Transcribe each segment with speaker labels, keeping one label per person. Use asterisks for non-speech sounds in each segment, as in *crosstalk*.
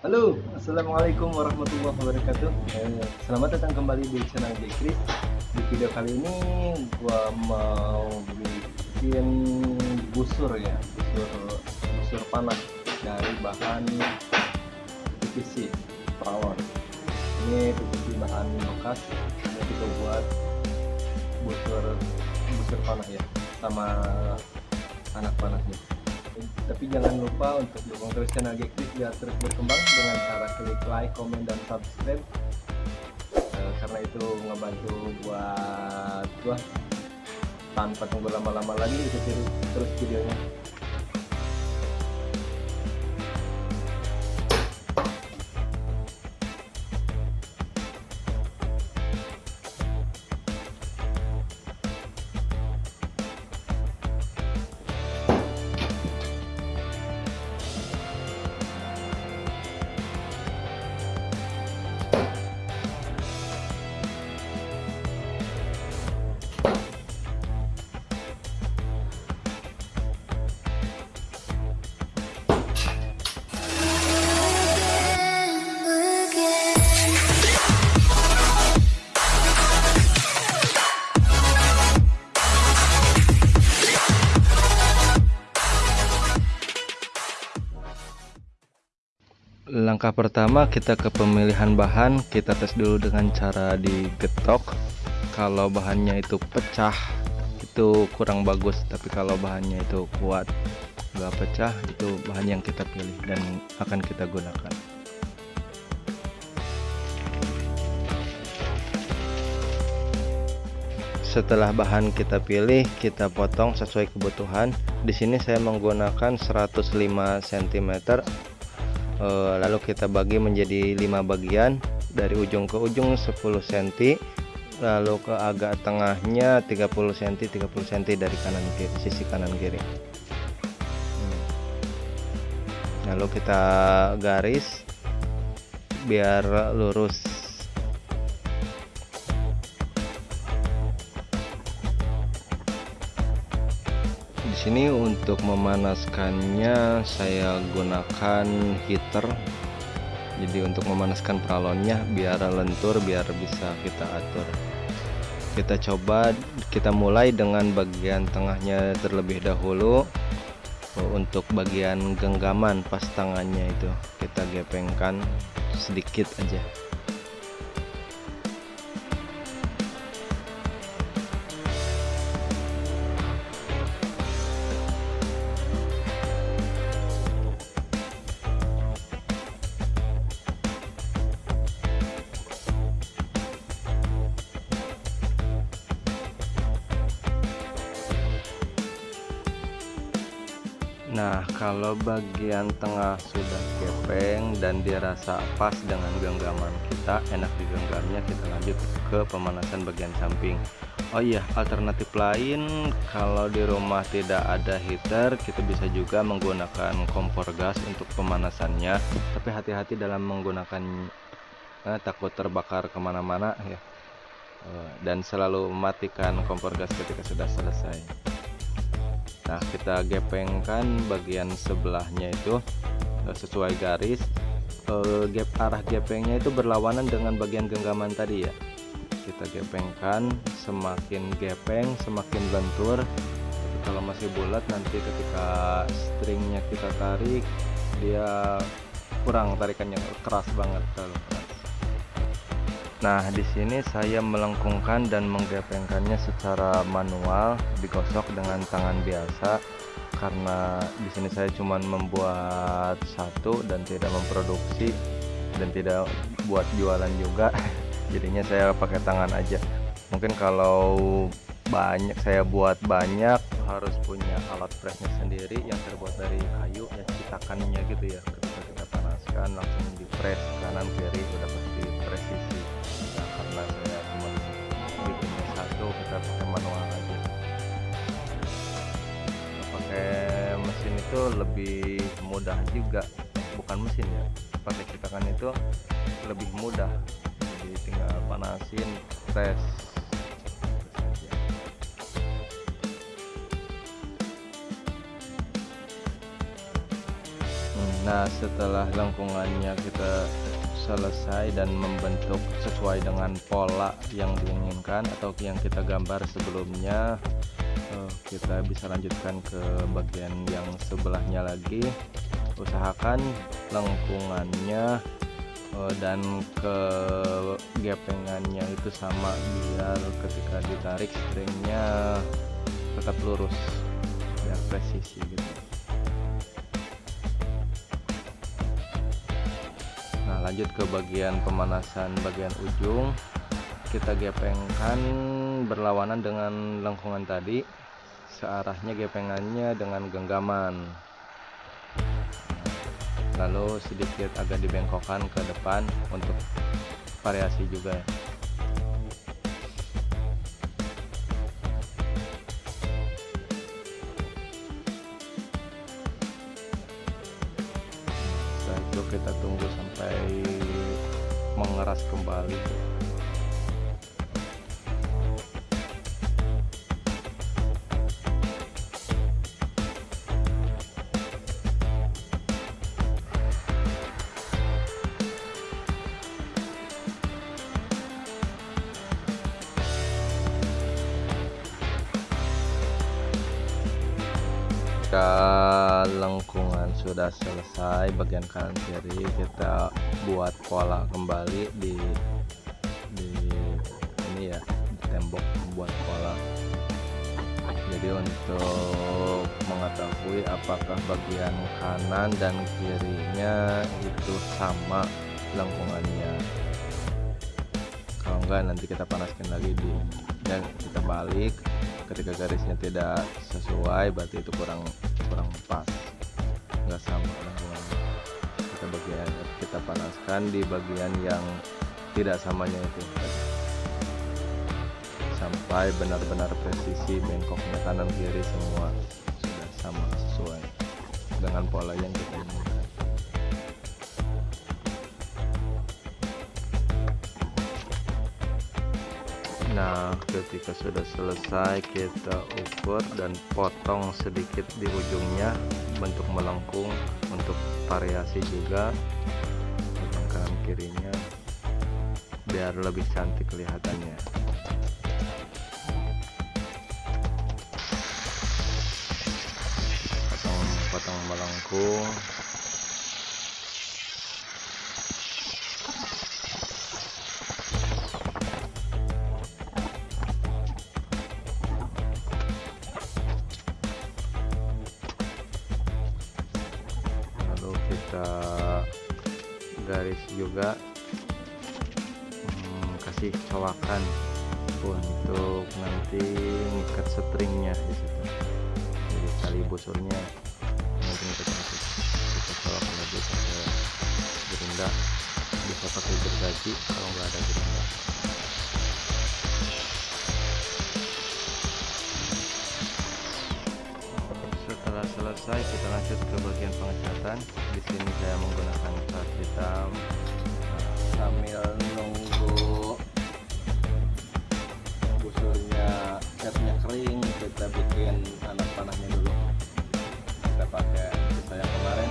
Speaker 1: Halo, Assalamualaikum warahmatullahi wabarakatuh. Eh, Selamat datang kembali di channel Dekris Di video kali ini gua mau bikin busur ya Busur, busur panah dari bahan PVC Pralon Ini PVC bahan bekas Ini kita buat busur busur panah ya Sama anak panahnya tapi jangan lupa untuk dukung terus channel Gekris biar terus berkembang dengan cara klik like, comment, dan subscribe. Uh, karena itu ngebantu buat gua tanpa tunggu lama-lama lagi terus videonya langkah pertama kita ke pemilihan bahan. Kita tes dulu dengan cara digetok. Kalau bahannya itu pecah itu kurang bagus. Tapi kalau bahannya itu kuat gak pecah itu bahan yang kita pilih dan akan kita gunakan. Setelah bahan kita pilih kita potong sesuai kebutuhan. Di sini saya menggunakan 105 cm lalu kita bagi menjadi lima bagian. Dari ujung ke ujung 10 cm lalu ke agak tengahnya 30 cm 30 cm dari kanan kiri sisi kanan kiri. Hmm. lalu kita garis biar lurus sini untuk memanaskannya saya gunakan heater. Jadi untuk memanaskan peralonnya biar lentur biar bisa kita atur. Kita coba kita mulai dengan bagian tengahnya terlebih dahulu. Untuk bagian genggaman pas tangannya itu kita gepengkan sedikit aja Nah kalau bagian tengah sudah kepeng dan dirasa pas dengan genggaman kita enak digenggamnya kita lanjut ke pemanasan bagian samping. Oh iya alternatif lain kalau di rumah tidak ada heater kita bisa juga menggunakan kompor gas untuk pemanasannya. Tapi hati-hati dalam menggunakan eh, takut terbakar ke mana-mana ya. Eh, dan selalu mematikan kompor gas ketika sudah selesai nah kita gepengkan bagian sebelahnya itu eh, sesuai garis. Eh, gap arah gepengnya itu berlawanan dengan bagian genggaman tadi ya. Kita gepengkan semakin gepeng semakin lentur. Tapi kalau masih bulat nanti ketika stringnya kita tarik dia kurang tarikannya keras banget kalau Nah, di sini saya melengkungkan dan menggepengkannya secara manual, digosok dengan tangan biasa karena di sini saya cuma membuat satu dan tidak memproduksi dan tidak buat jualan juga. *laughs* Jadinya saya pakai tangan aja. Mungkin kalau banyak saya buat banyak harus punya alat pressnya sendiri yang terbuat dari kayu ya citakannya gitu ya ketika kita panaskan langsung di press kanan kiri udah pasti presisi kita pakai manual aja pakai mesin itu lebih mudah juga bukan mesin ya pakai cetakan itu lebih mudah jadi tinggal panasin tes nah setelah lengkungannya kita selesai dan membentuk sesuai dengan pola yang diinginkan atau yang kita gambar sebelumnya. Eh, kita bisa lanjutkan ke bagian yang sebelahnya lagi. Usahakan lengkungannya eh, dan ke gepengannya itu sama biar ketika ditarik stringnya tetap lurus biar presisi gitu lanjut ke bagian pemanasan bagian ujung. Kita gepengkan berlawanan dengan lengkungan tadi. Searahnya gepengannya dengan genggaman. Lalu sedikit agak dibengkokkan ke depan untuk variasi juga. Setelah itu kita tunggu mengeras kembali ketika lengkungan sudah selesai bagian kanan kiri kita buat pola kembali di di ini ya di tembok membuat pola. Jadi untuk mengetahui apakah bagian kanan dan kirinya itu sama lengkungannya. Kalau enggak nanti kita panaskan lagi di dan kita balik ketika garisnya tidak sesuai berarti itu kurang kurang pas. Nggak sama kita bagian kita panaskan di bagian yang tidak samanya itu. Sampai benar-benar presisi bengkoknya kanan kiri semua sudah sama sesuai dengan pola yang kita inginkan Nah, ketika sudah selesai, kita ukur dan potong sedikit di ujungnya, bentuk melengkung untuk variasi juga, potong kanan kirinya, biar lebih cantik kelihatannya. Potong, potong melengkung. Kita garis juga hmm, kasih cowakan untuk nanti ngikat stringnya di situ. Jadi tali busurnya nanti kita kasih kita cowakan lagi pakai gerinda. Bisa pakai gergaji kalau nggak ada gerinda selesai kita lanjut ke bagian pengecatan. Di sini saya menggunakan cat hitam. Sambil nunggu busurnya catnya kering kita bikin anak panahnya dulu. Kita pakai sisa yang kemarin.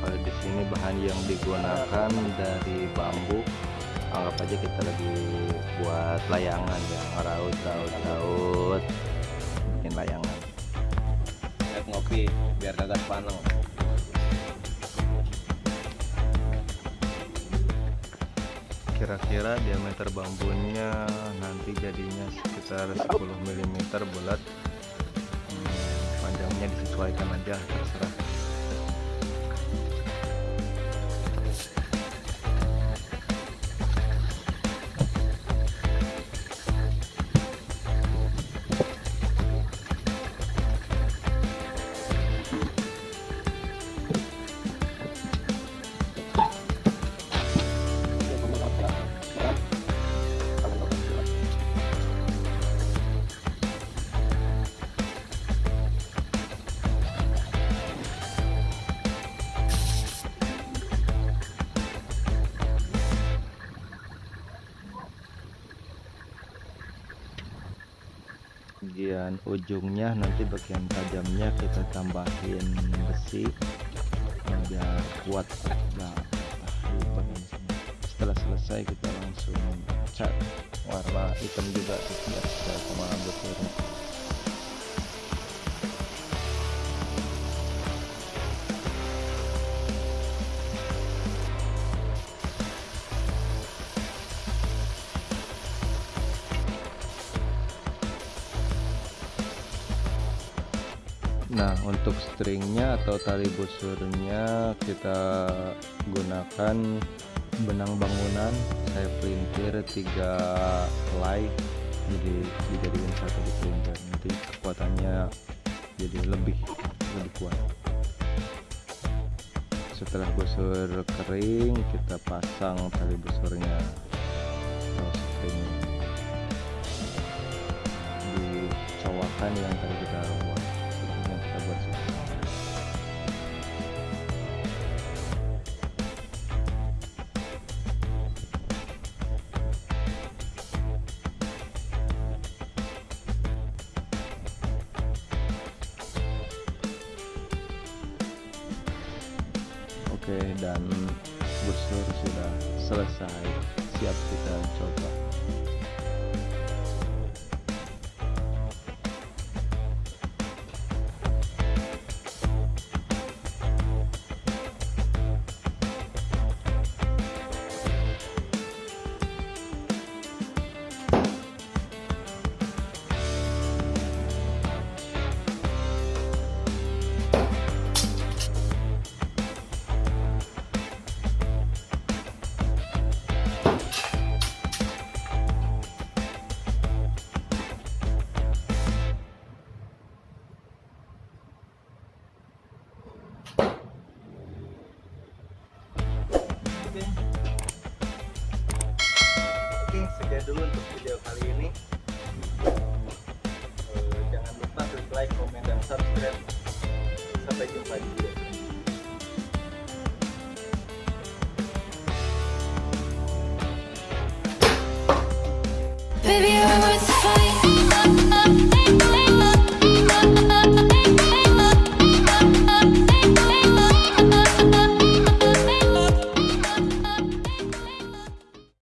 Speaker 1: Kalau di sini bahan yang digunakan dari bambu anggap aja kita lagi buat layangan ya ngeraut raut raut bikin layangan
Speaker 2: Ngopi biar kagak paneng.
Speaker 1: kira-kira diameter bambunya nanti jadinya sekitar 10 mm bulat Hmm, panjangnya disesuaikan aja terserah bagian ujungnya nanti bagian tajamnya kita tambahin besi biar kuat. Nah setelah selesai kita langsung cat warna hitam juga sesuai sama busurnya Nah untuk stringnya atau tali busurnya kita gunakan benang bangunan. Saya pelintir tiga helai jadi dijadikan satu di pelintir. Nanti kekuatannya jadi lebih lebih kuat. Setelah busur kering kita pasang tali busurnya. Atau string di cowakan yang tadi kita buat Oke dan busur sudah selesai. Siap kita coba
Speaker 3: worth